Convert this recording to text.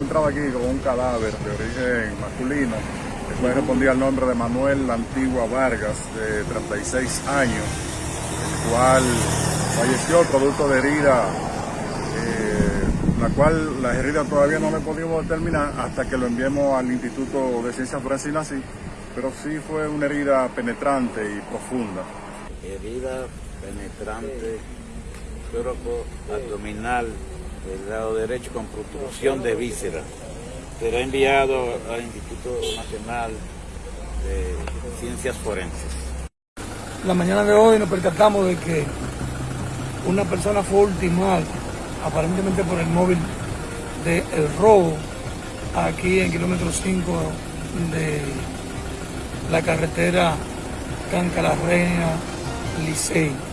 encontrado aquí con un cadáver de origen masculino, el cual respondía al nombre de Manuel Antigua Vargas, de 36 años, el cual falleció producto de herida, eh, la cual la herida todavía no le pudimos determinar hasta que lo enviemos al Instituto de Ciencias Forenses y pero sí fue una herida penetrante y profunda. Herida penetrante, cuerpo abdominal del lado derecho con protrusión de víscera. Será enviado al Instituto Nacional de Ciencias Forenses. La mañana de hoy nos percatamos de que una persona fue ultimada aparentemente por el móvil del robo aquí en kilómetro 5 de la carretera Canca la Licey.